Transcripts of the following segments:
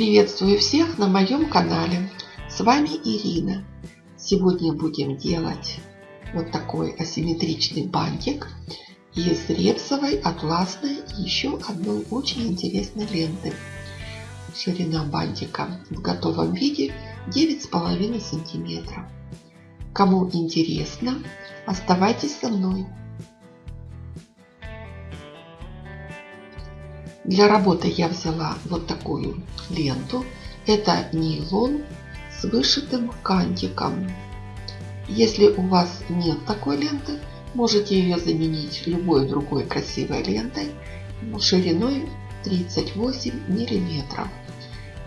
Приветствую всех на моем канале. С вами Ирина. Сегодня будем делать вот такой асимметричный бантик из репсовой, атласной и еще одной очень интересной ленты. Ширина бантика в готовом виде 9,5 сантиметров. Кому интересно, оставайтесь со мной. Для работы я взяла вот такую ленту. Это нейлон с вышитым кантиком. Если у вас нет такой ленты, можете ее заменить любой другой красивой лентой шириной 38 миллиметров.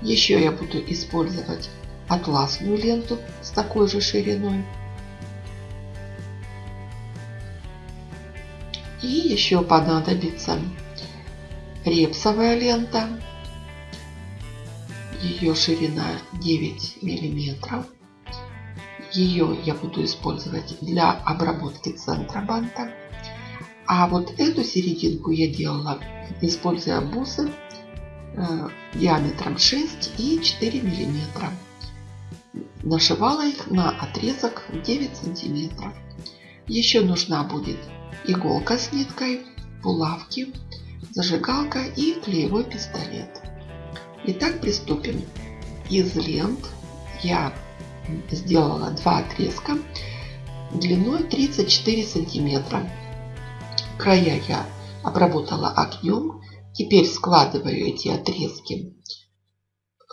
Еще я буду использовать атласную ленту с такой же шириной. И еще понадобится репсовая лента. Ее ширина 9 миллиметров. Ее я буду использовать для обработки центра банта. А вот эту серединку я делала, используя бусы э, диаметром 6 и 4 миллиметра. Нашивала их на отрезок 9 сантиметров. Еще нужна будет иголка с ниткой, булавки, зажигалка и клеевой пистолет. Итак, приступим. Из лент я сделала два отрезка длиной 34 сантиметра. Края я обработала огнем. Теперь складываю эти отрезки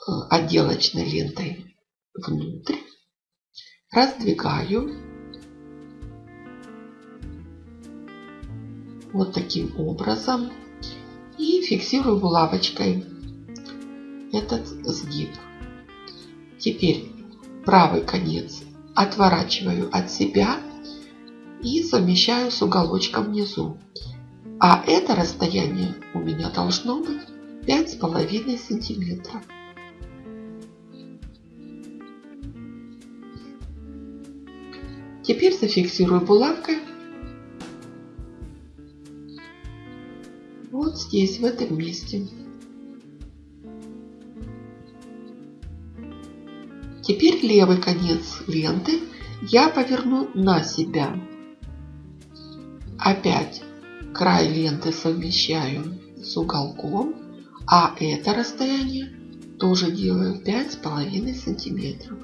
э, отделочной лентой внутрь. Раздвигаю. Вот таким образом и фиксирую булавочкой этот сгиб. Теперь правый конец отворачиваю от себя и совмещаю с уголочком внизу. А это расстояние у меня должно быть 5,5 сантиметров. Теперь зафиксирую булавкой вот здесь, в этом месте. Теперь левый конец ленты я поверну на себя. Опять край ленты совмещаю с уголком, а это расстояние тоже делаю 5,5 сантиметров.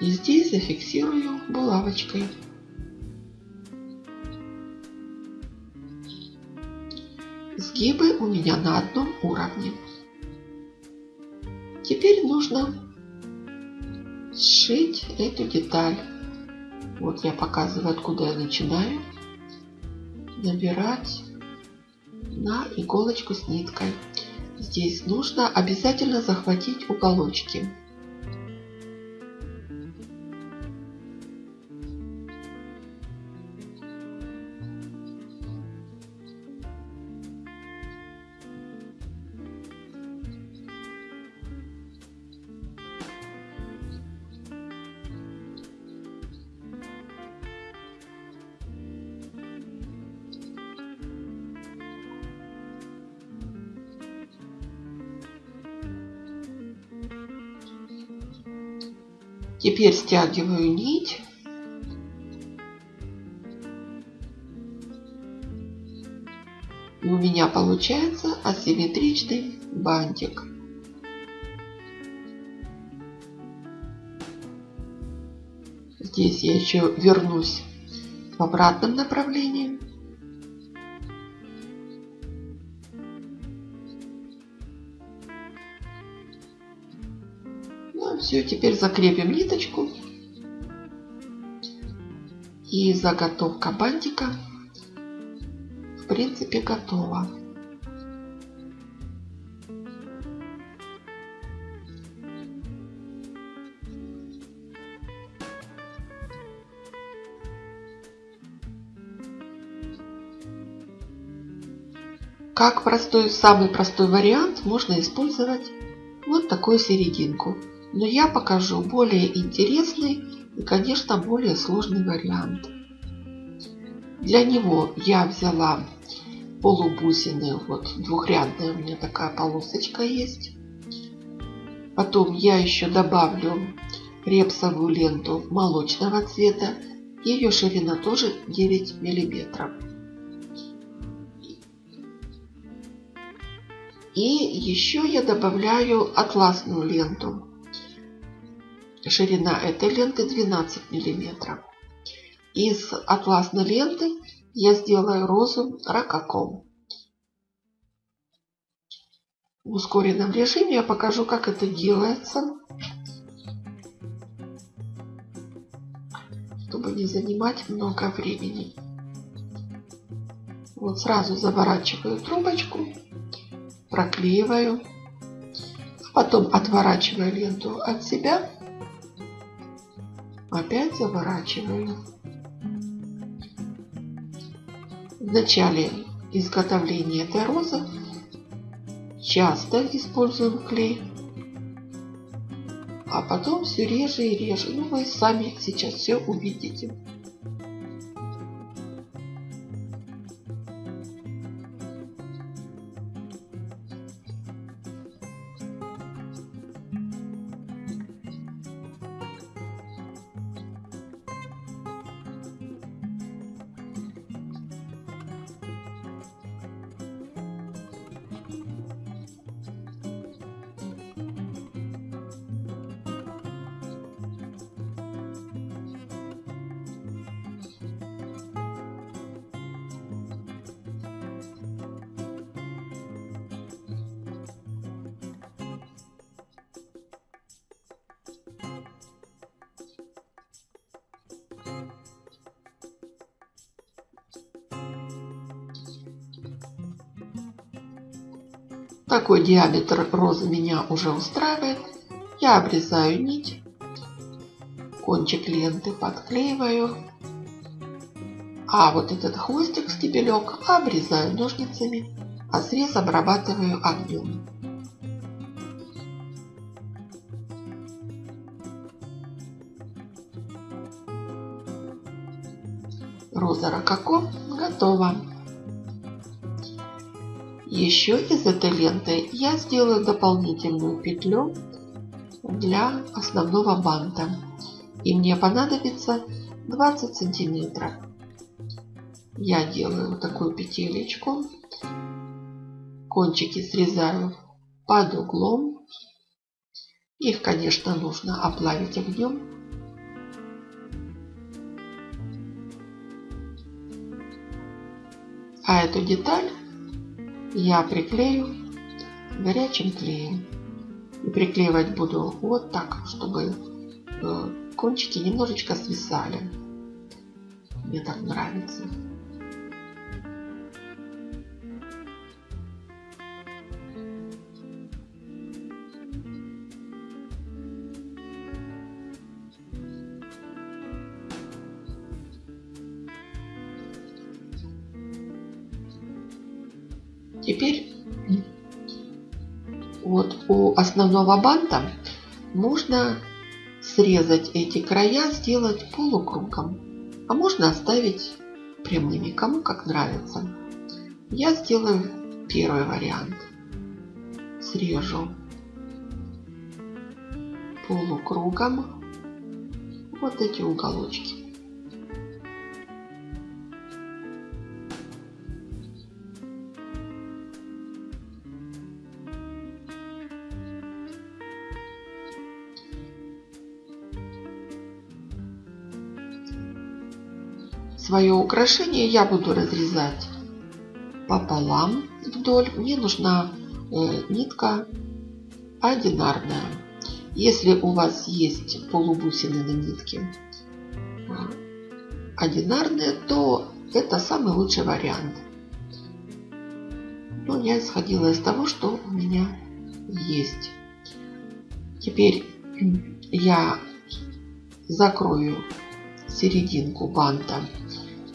И здесь зафиксирую булавочкой. Сгибы у меня на одном уровне. Теперь нужно сшить эту деталь. Вот я показываю, откуда я начинаю. Набирать на иголочку с ниткой. Здесь нужно обязательно захватить уголочки. Теперь стягиваю нить. И у меня получается асимметричный бантик. Здесь я еще вернусь в обратном направлении. Все, теперь закрепим ниточку. И заготовка бантика в принципе готова. Как простой, самый простой вариант можно использовать вот такую серединку. Но я покажу более интересный и, конечно, более сложный вариант. Для него я взяла полубусины, вот двухрядная у меня такая полосочка есть. Потом я еще добавлю репсовую ленту молочного цвета. Ее ширина тоже 9 миллиметров. И еще я добавляю атласную ленту. Ширина этой ленты 12 миллиметров. Из атласной ленты я сделаю розу ракаком. В ускоренном режиме я покажу, как это делается. Чтобы не занимать много времени. Вот сразу заворачиваю трубочку, проклеиваю, а потом отворачиваю ленту от себя, опять заворачиваю. В начале изготовления этой розы часто используем клей, а потом все реже и реже. Ну, вы сами сейчас все увидите. Такой диаметр розы меня уже устраивает. Я обрезаю нить, кончик ленты подклеиваю, а вот этот хвостик, стебелек обрезаю ножницами, а срез обрабатываю огнем. Роза рококо готова. Еще из этой ленты я сделаю дополнительную петлю для основного банта. И мне понадобится 20 сантиметров. Я делаю такую петелечку. Кончики срезаю под углом. Их, конечно, нужно оплавить огнем. А эту деталь я приклею горячим клеем. И приклеивать буду вот так, чтобы э, кончики немножечко свисали. Мне так нравится. Теперь вот у основного банта можно срезать эти края, сделать полукругом. А можно оставить прямыми, кому как нравится. Я сделаю первый вариант. Срежу полукругом вот эти уголочки. Свое украшение я буду разрезать пополам вдоль. Мне нужна э, нитка одинарная. Если у вас есть полубусины на нитке э, одинарные, то это самый лучший вариант. Но я исходила из того, что у меня есть. Теперь я закрою серединку банта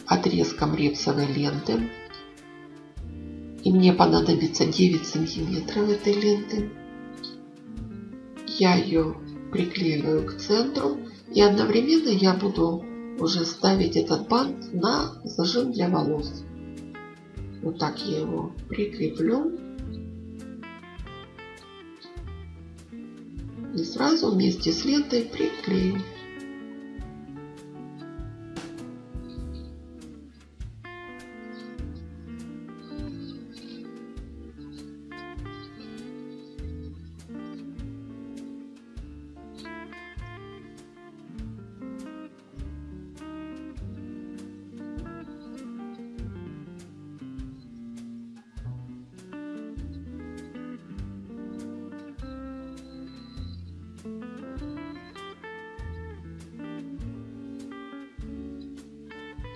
отрезком репсовой ленты. И мне понадобится 9 сантиметров этой ленты. Я ее приклеиваю к центру. И одновременно я буду уже ставить этот бант на зажим для волос. Вот так я его прикреплю. И сразу вместе с лентой приклею.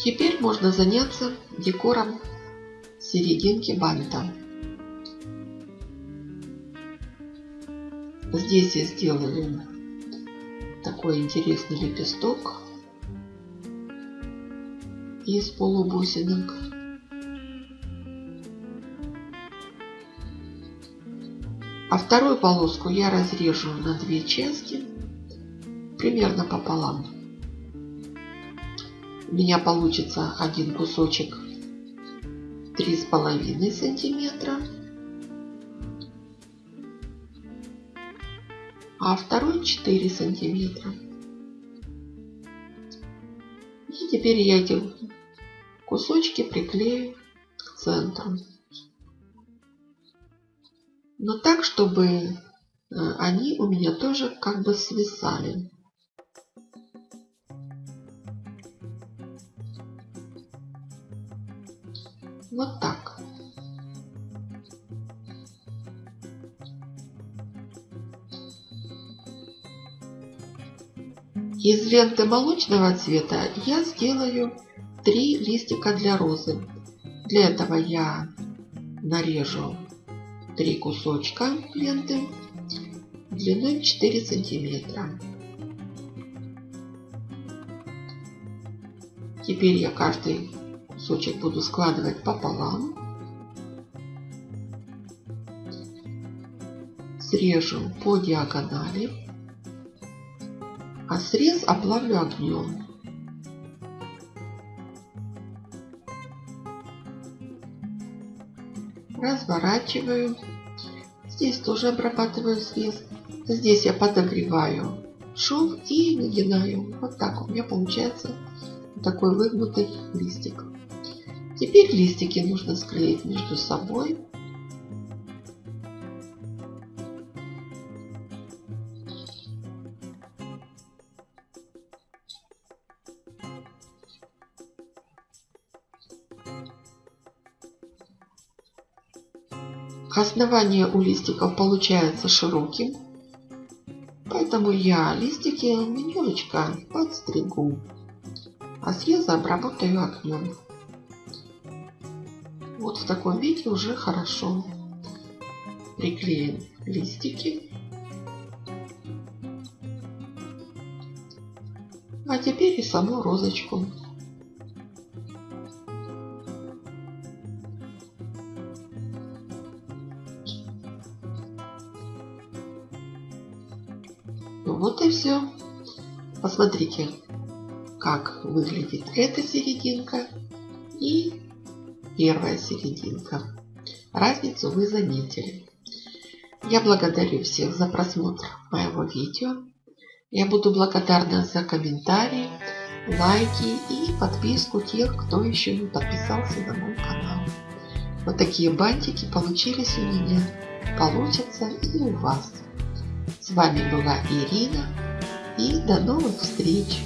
Теперь можно заняться декором серединки банта. Здесь я сделаю такой интересный лепесток из полубусинок. А вторую полоску я разрежу на две части, примерно пополам у меня получится один кусочек три с половиной сантиметра, а второй 4 сантиметра. И теперь я эти кусочки приклею к центру. Но так, чтобы э, они у меня тоже как бы свисали. Вот так. Из ленты молочного цвета я сделаю три листика для розы. Для этого я нарежу три кусочка ленты длиной 4 сантиметра. Теперь я каждый кусочек буду складывать пополам. Срежу по диагонали. А срез оплавлю огнем. Разворачиваю. Здесь тоже обрабатываю срез. Здесь я подогреваю шов и нагинаю. Вот так у меня получается такой выгнутый листик. Теперь листики нужно склеить между собой. Основание у листиков получается широким, поэтому я листики немножечко подстригу, а срезы обработаю огнем. Таком виде уже хорошо. Приклеим листики. А теперь и саму розочку. Ну вот и все. Посмотрите, как выглядит эта серединка первая серединка. Разницу вы заметили. Я благодарю всех за просмотр моего видео. Я буду благодарна за комментарии, лайки и подписку тех, кто еще не подписался на мой канал. Вот такие бантики получились у меня, получатся и у вас. С вами была Ирина и до новых встреч!